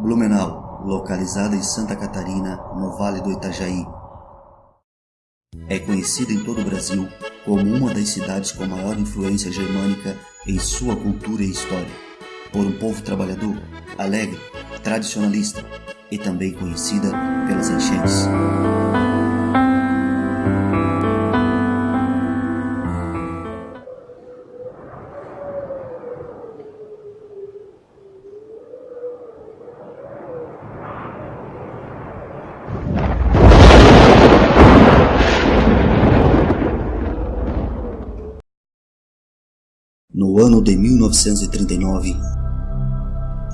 Blumenau, localizada em Santa Catarina, no Vale do Itajaí. É conhecida em todo o Brasil como uma das cidades com maior influência germânica em sua cultura e história, por um povo trabalhador, alegre, tradicionalista e também conhecida pelas enchentes. Ano de 1939,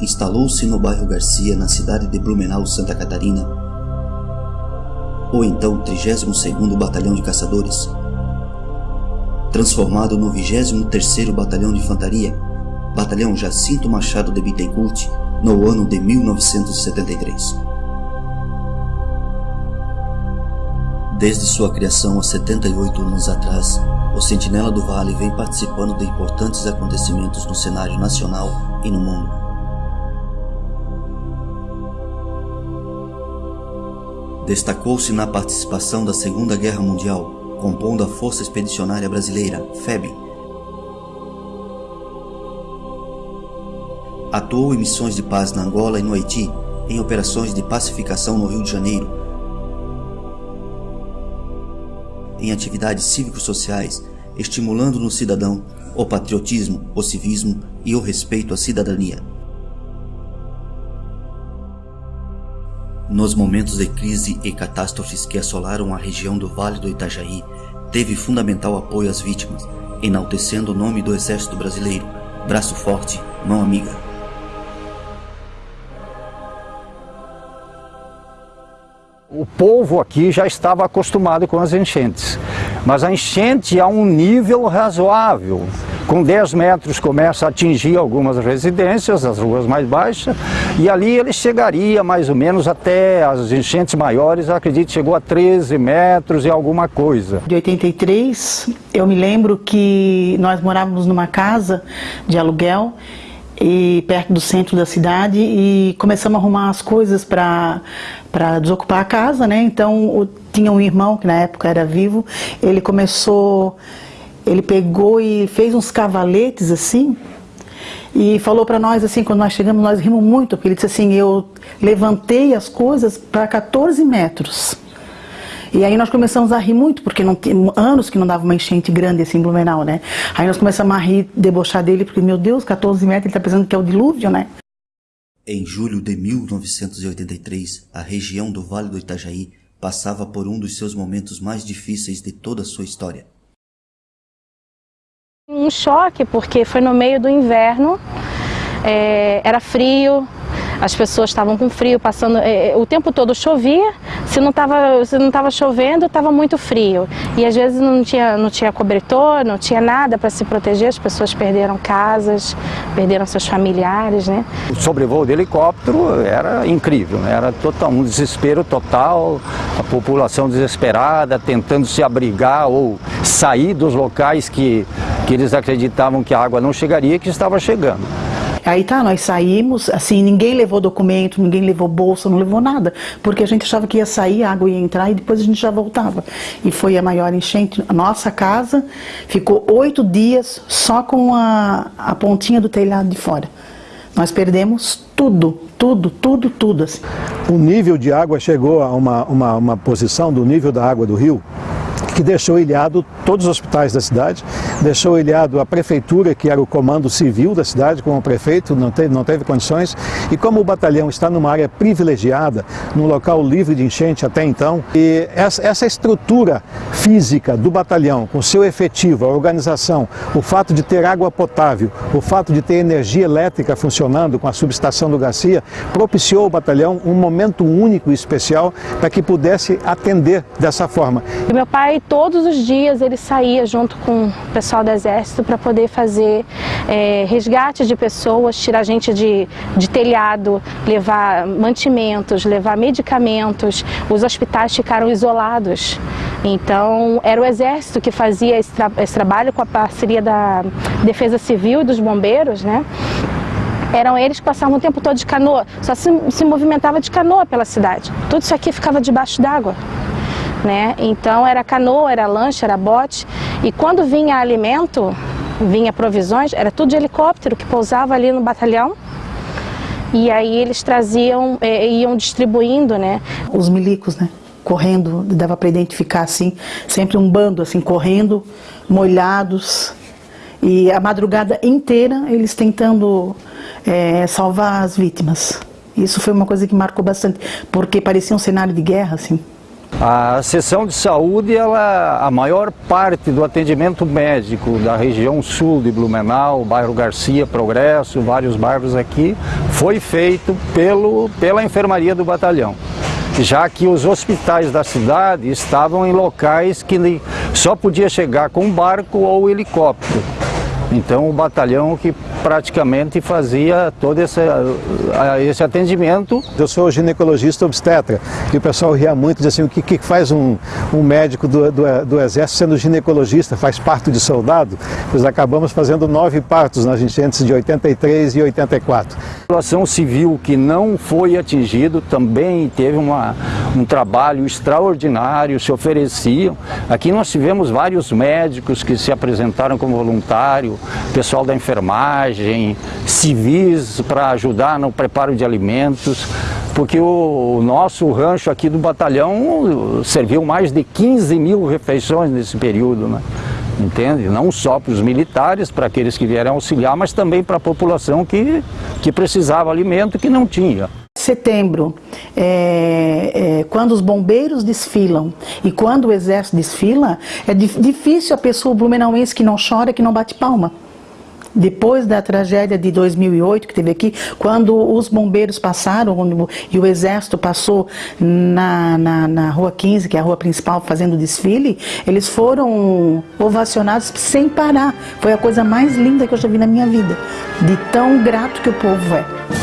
instalou-se no bairro Garcia, na cidade de Blumenau, Santa Catarina, o então 32º Batalhão de Caçadores, transformado no 23º Batalhão de Infantaria, Batalhão Jacinto Machado de Bittencourt, no ano de 1973. Desde sua criação há 78 anos atrás, o Sentinela do Vale vem participando de importantes acontecimentos no cenário nacional e no mundo. Destacou-se na participação da Segunda Guerra Mundial, compondo a Força Expedicionária Brasileira, FEB. Atuou em missões de paz na Angola e no Haiti, em operações de pacificação no Rio de Janeiro, em atividades cívico-sociais, estimulando no cidadão o patriotismo, o civismo e o respeito à cidadania. Nos momentos de crise e catástrofes que assolaram a região do Vale do Itajaí, teve fundamental apoio às vítimas, enaltecendo o nome do Exército Brasileiro, braço forte, mão amiga. O povo aqui já estava acostumado com as enchentes, mas a enchente a um nível razoável. Com 10 metros começa a atingir algumas residências, as ruas mais baixas, e ali ele chegaria mais ou menos até as enchentes maiores, acredito chegou a 13 metros e alguma coisa. De 83, eu me lembro que nós morávamos numa casa de aluguel e perto do centro da cidade e começamos a arrumar as coisas para desocupar a casa, né? Então tinha um irmão que na época era vivo, ele começou, ele pegou e fez uns cavaletes assim e falou para nós assim, quando nós chegamos, nós rimos muito, porque ele disse assim, eu levantei as coisas para 14 metros. E aí nós começamos a rir muito, porque não anos que não dava uma enchente grande assim em Blumenau, né? Aí nós começamos a rir, debochar dele, porque, meu Deus, 14 metros, ele tá pensando que é o dilúvio, né? Em julho de 1983, a região do Vale do Itajaí passava por um dos seus momentos mais difíceis de toda a sua história. Um choque, porque foi no meio do inverno, é, era frio, as pessoas estavam com frio, passando, é, o tempo todo chovia, se não estava se não tava chovendo, estava muito frio. E às vezes não tinha, não tinha cobertor, não tinha nada para se proteger, as pessoas perderam casas, perderam seus familiares, né? O sobrevoo de helicóptero era incrível, né? era total, um desespero total, a população desesperada, tentando se abrigar ou sair dos locais que, que eles acreditavam que a água não chegaria, que estava chegando. Aí tá, nós saímos, assim, ninguém levou documento, ninguém levou bolsa, não levou nada, porque a gente achava que ia sair, a água ia entrar e depois a gente já voltava. E foi a maior enchente. A nossa casa ficou oito dias só com a, a pontinha do telhado de fora. Nós perdemos tudo, tudo, tudo, tudo. Assim. O nível de água chegou a uma, uma, uma posição do nível da água do rio que deixou ilhado todos os hospitais da cidade, deixou ilhado a prefeitura, que era o comando civil da cidade, como prefeito, não teve, não teve condições, e como o batalhão está numa área privilegiada, num local livre de enchente até então, e essa, essa estrutura física do batalhão, com seu efetivo, a organização, o fato de ter água potável, o fato de ter energia elétrica funcionando com a subestação do Garcia, propiciou ao batalhão um momento único e especial para que pudesse atender dessa forma. Meu pai todos os dias ele saía junto com o pessoal do exército para poder fazer é, resgate de pessoas, tirar gente de, de telhado, levar mantimentos, levar medicamentos. Os hospitais ficaram isolados. Então era o exército que fazia esse, tra esse trabalho com a parceria da Defesa Civil e dos bombeiros, né? Eram eles que passavam o tempo todo de canoa, só se, se movimentava de canoa pela cidade. Tudo isso aqui ficava debaixo d'água. Né? Então era canoa, era lancha, era bote. E quando vinha alimento, vinha provisões, era tudo de helicóptero que pousava ali no batalhão. E aí eles traziam, eh, iam distribuindo, né? Os milicos, né? Correndo, dava para identificar assim, sempre um bando assim, correndo, molhados. E a madrugada inteira eles tentando é, salvar as vítimas. Isso foi uma coisa que marcou bastante, porque parecia um cenário de guerra, assim. A seção de saúde, ela, a maior parte do atendimento médico da região sul de Blumenau, bairro Garcia, Progresso, vários bairros aqui, foi feito pelo, pela enfermaria do batalhão. Já que os hospitais da cidade estavam em locais que só podia chegar com barco ou helicóptero. Então o batalhão que praticamente fazia todo esse, esse atendimento. Eu sou ginecologista obstetra e o pessoal ria muito, dizia assim, o que, que faz um, um médico do, do, do, exército sendo ginecologista, faz parto de soldado? Nós acabamos fazendo nove partos nas enchentes de 83 e 84. A população civil que não foi atingido também teve uma, um trabalho extraordinário, se ofereciam. Aqui nós tivemos vários médicos que se apresentaram como voluntário, pessoal da enfermagem, civis para ajudar no preparo de alimentos, porque o, nosso rancho aqui do batalhão serviu mais de 15 mil refeições nesse período, né? entende? Não só para os militares, para aqueles que vieram auxiliar, mas também para a população que, que precisava alimento que não tinha setembro, é, é, quando os bombeiros desfilam e quando o exército desfila, é difícil a pessoa blumenauense que não chora, que não bate palma. Depois da tragédia de 2008 que teve aqui, quando os bombeiros passaram e o exército passou na, na, na Rua 15, que é a rua principal, fazendo desfile, eles foram ovacionados sem parar. Foi a coisa mais linda que eu já vi na minha vida, de tão grato que o povo é.